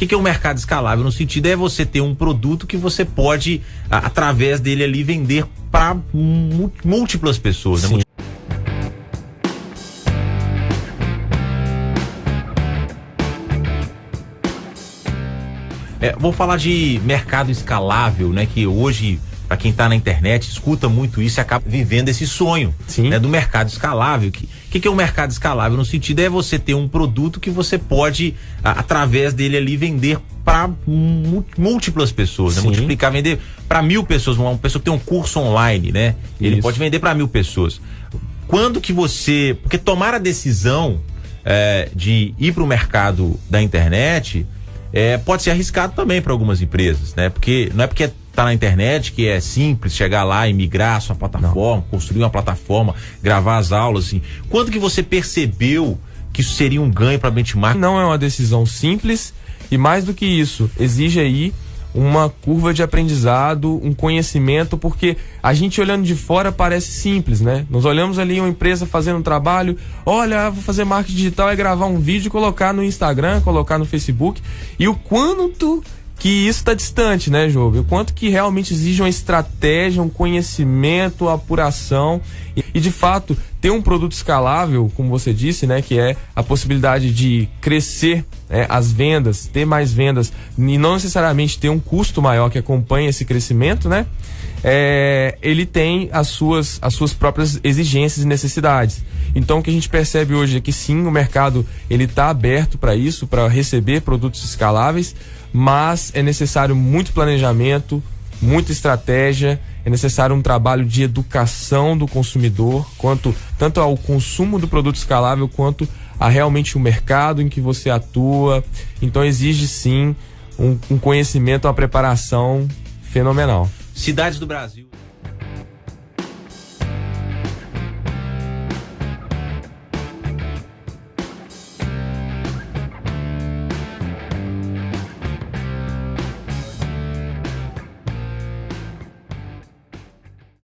que, que é o mercado escalável? No sentido é você ter um produto que você pode, através dele ali, vender para múltiplas pessoas. Né? É, vou falar de mercado escalável, né? Que hoje, para quem está na internet, escuta muito isso e acaba vivendo esse sonho né, do mercado escalável. O que, que, que, é o um mercado escalável? No sentido é você ter um produto que você pode, a, através dele ali, vender para múltiplas pessoas, né? multiplicar, vender para mil pessoas. Uma, pessoa que tem um curso online, né? Ele isso. pode vender para mil pessoas. Quando que você. Porque tomar a decisão é, de ir para o mercado da internet é, pode ser arriscado também para algumas empresas, né? Porque não é porque tá na internet que é simples chegar lá e migrar a sua plataforma, não. construir uma plataforma, gravar as aulas, assim. Quando que você percebeu que isso seria um ganho para benchmark? Não é uma decisão simples e mais do que isso, exige aí uma curva de aprendizado, um conhecimento, porque a gente olhando de fora parece simples, né? Nós olhamos ali uma empresa fazendo um trabalho, olha, vou fazer marketing digital é gravar um vídeo, colocar no Instagram, colocar no Facebook, e o quanto que isso está distante, né, Jogo? O quanto que realmente exige uma estratégia, um conhecimento, apuração e, e, de fato ter um produto escalável, como você disse, né, que é a possibilidade de crescer né, as vendas, ter mais vendas e não necessariamente ter um custo maior que acompanhe esse crescimento, né? É, ele tem as suas, as suas próprias exigências e necessidades. Então o que a gente percebe hoje é que sim, o mercado ele está aberto para isso, para receber produtos escaláveis mas é necessário muito planejamento, muita estratégia, é necessário um trabalho de educação do consumidor, quanto tanto ao consumo do produto escalável quanto a realmente o mercado em que você atua. Então exige sim um, um conhecimento, uma preparação fenomenal. Cidades do Brasil.